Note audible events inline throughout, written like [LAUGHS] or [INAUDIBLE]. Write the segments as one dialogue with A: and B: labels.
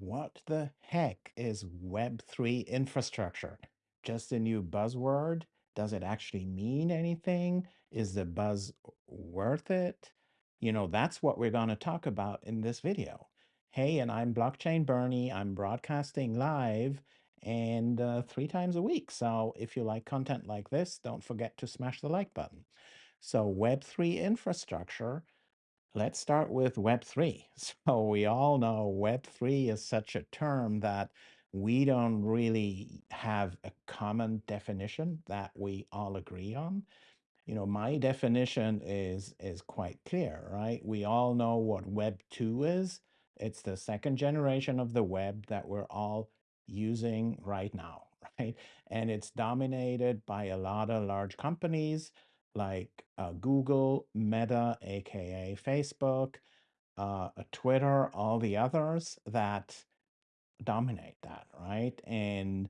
A: what the heck is Web3 infrastructure? Just a new buzzword? Does it actually mean anything? Is the buzz worth it? You know, that's what we're going to talk about in this video. Hey, and I'm Blockchain Bernie. I'm broadcasting live and uh, three times a week. So if you like content like this, don't forget to smash the like button. So Web3 infrastructure Let's start with Web3. [LAUGHS] So we all know Web3 is such a term that we don't really have a common definition that we all agree on. You know, my definition is is quite clear, right? We all know what Web 2 is. It's the second generation of the web that we're all using right now, [LAUGHS] right? And it's dominated by a lot of large companies like uh, Google, Meta, aka Facebook, uh, uh, Twitter, all the others that dominate that, right? And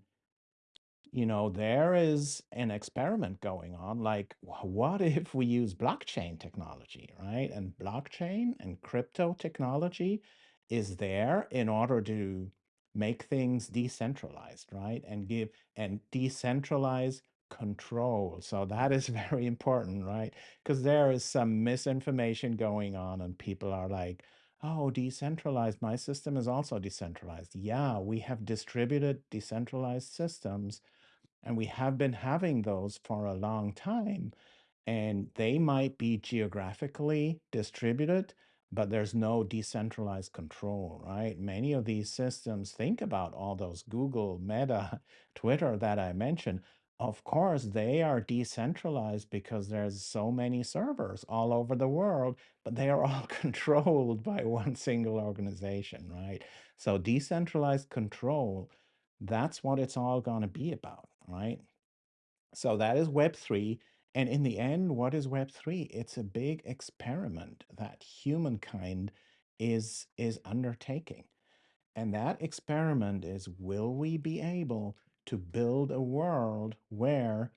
A: you know, there is an experiment going on. Like, wh- [LAUGHS] what if we use blockchain technology, right? And blockchain and crypto technology is there in order to make things decentralized, right? And give and decentralize control. So that is [LAUGHS] very important, right? Because there is some misinformation going on, and people are like, Oh, decentralized. My system is also decentralized. Yeah, we have distributed decentralized systems and we have been having those for a long time, and they might be geographically distributed, but there's no decentralized control, right? Many of these systems, think about all those Google, Meta, [LAUGHS] Twitter that I mentioned. Of course, they are decentralized because there's so many servers all over the world, but they are [LAUGHS] all controlled by one single organization, right? So decentralized control that's what it's all going to be about, right? So that is Web3. And in the end, what is Web3? It's a big experiment that humankind is is undertaking. And that experiment is will we be able to build a world where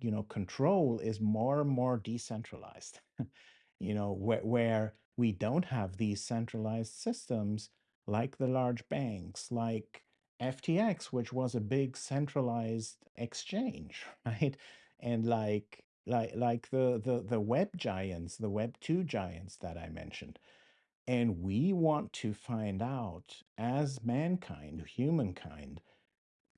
A: you know, control is more and more decentralized, [LAUGHS] you know, where, where we don't have these centralized systems like the large banks, like FTX, which was a big centralized exchange, [LAUGHS] right? And like like like the the the web giants, the web 2 giants that I mentioned. And we want to find out as mankind, humankind,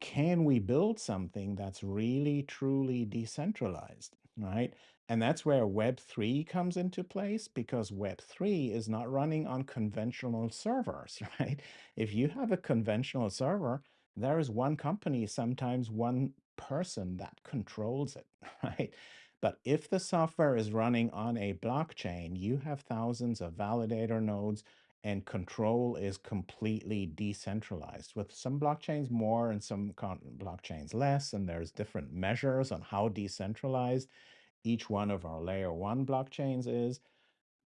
A: can we build something that's really truly decentralized right? And that's where web3 comes into place because web3 is not running on conventional servers [LAUGHS] right? If you have a conventional server there is one company sometimes one person that controls it [LAUGHS] right? But if the software is running on a blockchain you have thousands of validator nodes and control is completely decentralized with some blockchains more and some blockchains less and there's different measures on how decentralized each one of our layer one blockchains is.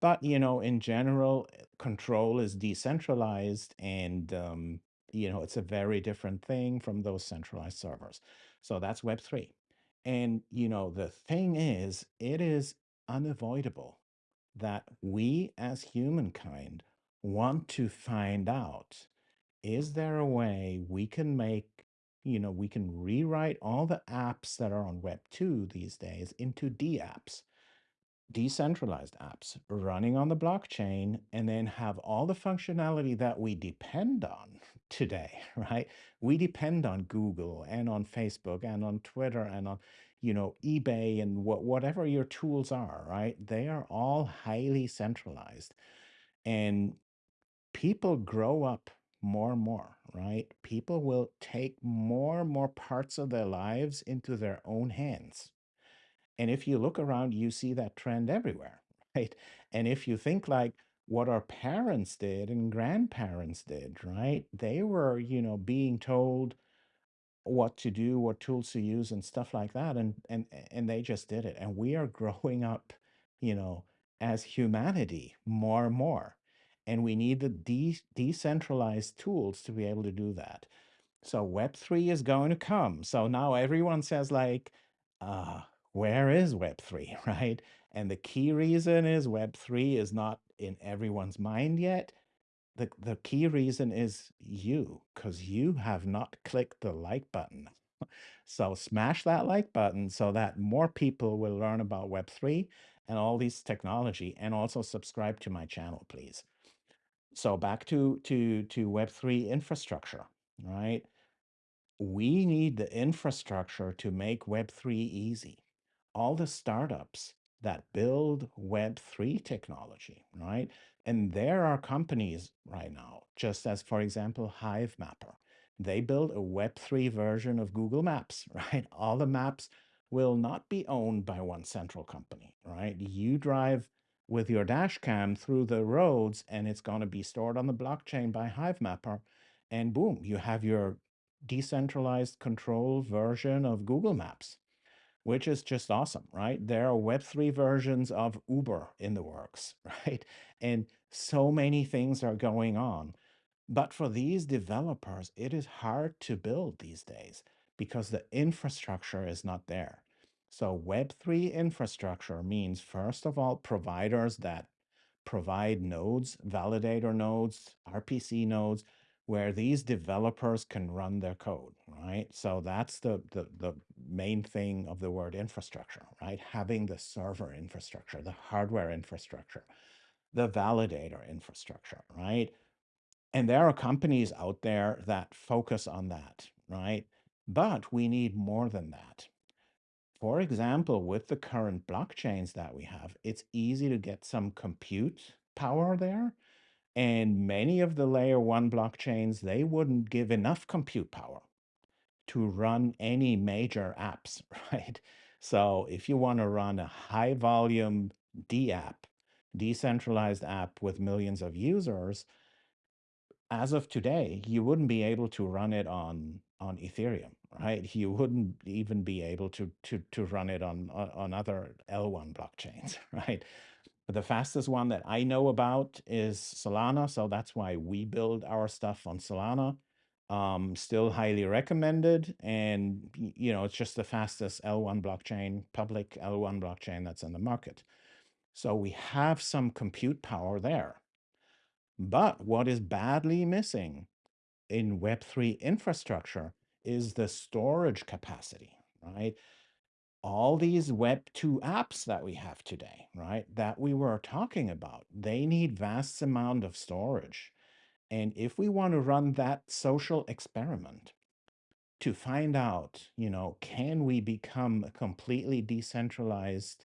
A: But you know in general eh, control is decentralized and um, you know it's a very different thing from those centralized servers. So that's web3 and you know the thing is it is unavoidable that we as humankind want to find out is there a way we can make you know we can rewrite all the apps that are on web 2 these days into d apps decentralized apps running on the blockchain and then have all the functionality that we depend on [LAUGHS] today right? We depend on google and on facebook and on twitter and on you know ebay and what, whatever your tools are right? They are all highly centralized. And people grow up more and more right people will take more and more parts of their lives into their own hands and if you look around, you see that trend everywhere, [LAUGHS] right? And if you think like what our parents did and grandparents did, right? They were, you know, being told what to do, what tools to use and stuff like that. And and and they just did it. And we are [LAUGHS] growing up, you know, as humanity more and more. And we need the de- decentralized tools to be able to do that. So Web3 is going to come. So now everyone says like, uh, where is Web3, [LAUGHS] right? And the key reason is Web3 is not in everyone's mind yet the, the key reason is you, because you have not clicked the like button. [LAUGHS] So smash that like button so that more people will learn about Web3 and all these technology and also subscribe to my channel, please. So back to to to Web3 infrastructure, right? We need the infrastructure to make Web3 easy. All the startups that build Web3 technology, right? And there are companies right now, just as, for example, Hivemapper. They build a Web3 version of Google Maps, [LAUGHS] right? All the maps will not be owned by one central company, right? You drive with your dash cam through the roads and it's going to be stored on the blockchain by Hivemapper. And boom, you have your decentralized control version of Google Maps, which is just awesome, right? There are Web3 versions of Uber in the works, [LAUGHS] right? And so many things are going on. But for these developers, it is hard to build these days because the infrastructure is not there. So Web3 infrastructure means, first of all, providers that provide nodes, validator nodes, RPC nodes, where these developers can run their code, right? So that's the, the, the main thing of the word infrastructure, right? Having the server infrastructure, the hardware infrastructure, the validator infrastructure, right? And there are companies out there that focus on that, right? But we need more than that. For example, with the current blockchains that we have, it's easy to get some compute power there. And many of the layer one blockchains, they wouldn't give enough compute power to run any major apps, [LAUGHS] right? So if you want to run a high volume D app, decentralized app with millions of users, as of today, you wouldn't be able to run it on on Ethereum, right? You wouldn't even be able to to to run it on on other L1 blockchains, [LAUGHS] right? The fastest one that I know about is Solana, so that's why we build our stuff on Solana. Um, still highly recommended, and you know it's just the fastest L1 blockchain, public L1 blockchain that's in the market. So we have some compute power there. But what is badly missing in Web3 infrastructure is the storage capacity, right? All these Web2 apps that we have today, right, that we were talking about, they need vast amount of storage. And if we want to run that social experiment to find out, you know, can we become a completely decentralized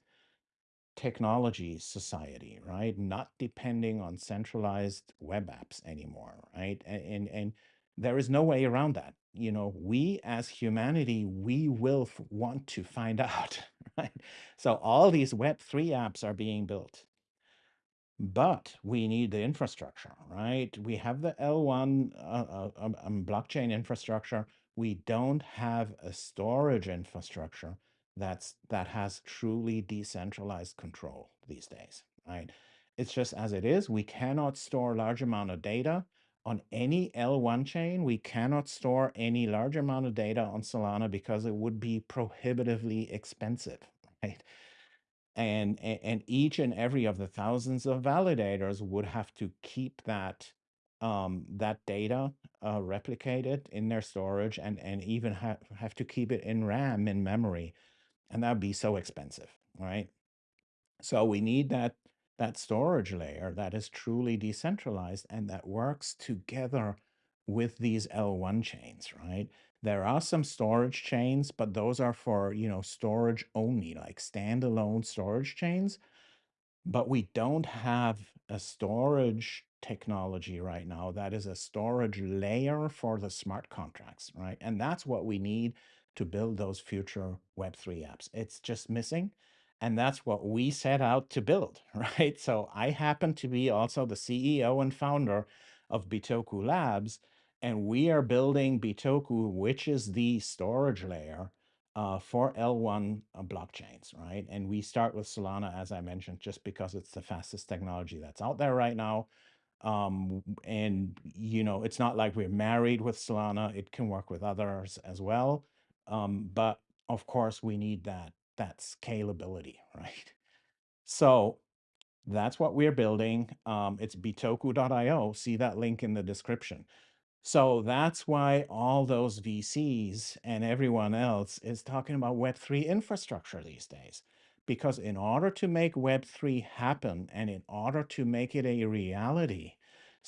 A: technology society, right? Not depending on centralized web apps anymore, right? And, and and there is no way around that. You know, we as humanity, we will want to find [LAUGHS] out, right? So all these Web3 apps are being built but we need the infrastructure, right? We have the L1 uh, uh, um, um, blockchain infrastructure. We don't have a storage infrastructure that's that has truly decentralized control these days, right? It's just as it is. We cannot store large amount of data on any L1 chain. We cannot store any large amount of data on Solana because it would be prohibitively expensive, [LAUGHS] right? and and each and every of the thousands of validators would have to keep that um, that data uh, replicated in their storage and and even have have to keep it in RAM in memory, and that would be so expensive, right? So we need that that storage layer that is truly decentralized and that works together with these L1 chains, right? There are some storage chains, but those are for, you know, storage only, like standalone storage chains but we don't have a storage technology right now that is a storage layer for the smart contracts, right? And that's what we need to build those future Web3 apps. It's just missing. And that's what we set out to build, [LAUGHS] right? So I happen to be also the CEO and founder of Bitoku Labs, and we are building Bitoku, which is the storage layer uh, for L1 uh, blockchains, right? And we start with Solana, as I mentioned, just because it's the fastest technology that's out there right now. Um, and you know, it's not like we're married with Solana; it can work with others as well. Um, but of course, we need that that scalability, [LAUGHS] right? So That's what we're building. Um, it's bitoku.io. See that link in the description. So that's why all those VCs and everyone else is talking about Web3 infrastructure these days. Because in order to make Web3 happen and in order to make it a reality,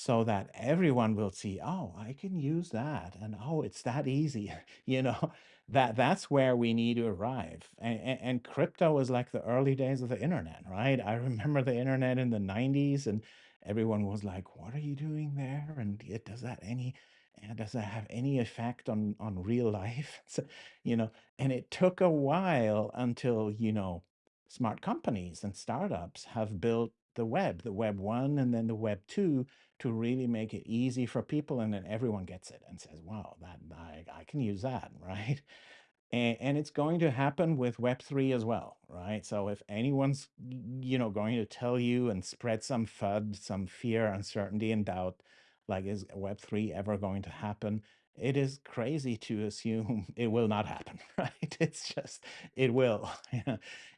A: so that everyone will see, oh, I can use that, and oh, it's that easy, [LAUGHS] you know, that that's where we need to arrive. And, and, and crypto was like the early days of the internet, right? I remember the internet in the 90s and everyone was like, what are you doing there? And it does that any and does that have any effect on on real [LAUGHS] life? [LAUGHS] So, you know, and it took a while until, you know, smart companies and startups have built the web, the web one and then the web two to really make it easy for people. And then everyone gets it and says, wow, that I, I can use that, [LAUGHS] right? And, and it's going to happen with Web3 as well, right? So if anyone's, you know, going to tell you and spread some FUD, some fear, uncertainty, and doubt, like is Web3 ever going to happen? It is crazy to assume [LAUGHS] it will not happen, [LAUGHS] right? It's just, it will.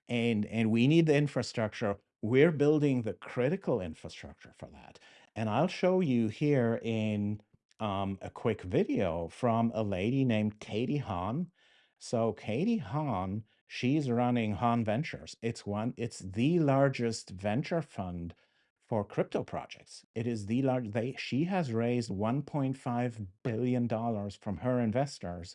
A: And and we need the infrastructure. We're building the critical infrastructure for that. And I'll show you here in um, a quick video from a lady named Katie Haun so Katie Haun, she's running Haun Ventures. It's one, it's the largest venture fund for crypto projects. It is the large they she has raised 1.5 billion dollars from her investors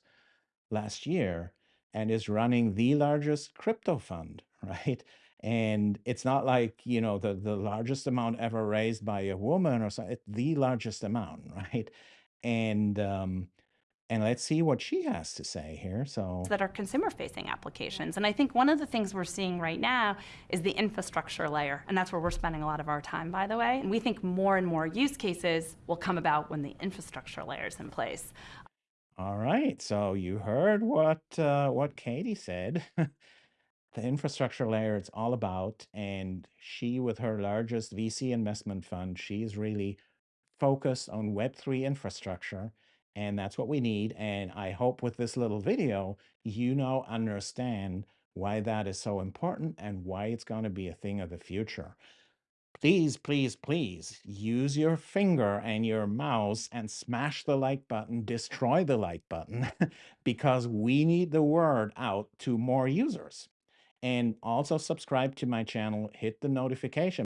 A: last year and is running the largest crypto fund, [LAUGHS] right? And it's not like, you know, the the largest amount ever raised by a woman or something. It's the largest amount, [LAUGHS] right? And um and let's see what she has to say here. So,
B: that are consumer facing applications. And I think one of the things we're seeing right now is the infrastructure layer. And that's where we're spending a lot of our time, by the way. And we think more and more use cases will come about when the infrastructure layer is in place.
A: all right. So you heard what uh, what Katie said. [LAUGHS] the infrastructure layer it's all about, and she, with her largest VC investment fund, she's really focused on Web3 infrastructure, and that's what we need. And I hope with this little video, you now understand why that is so important and why it's going to be a thing of the future. Please, please, please use your finger and your mouse and smash the like button, destroy the like button, [LAUGHS] because we need the word out to more users. And also subscribe to my channel, hit the notification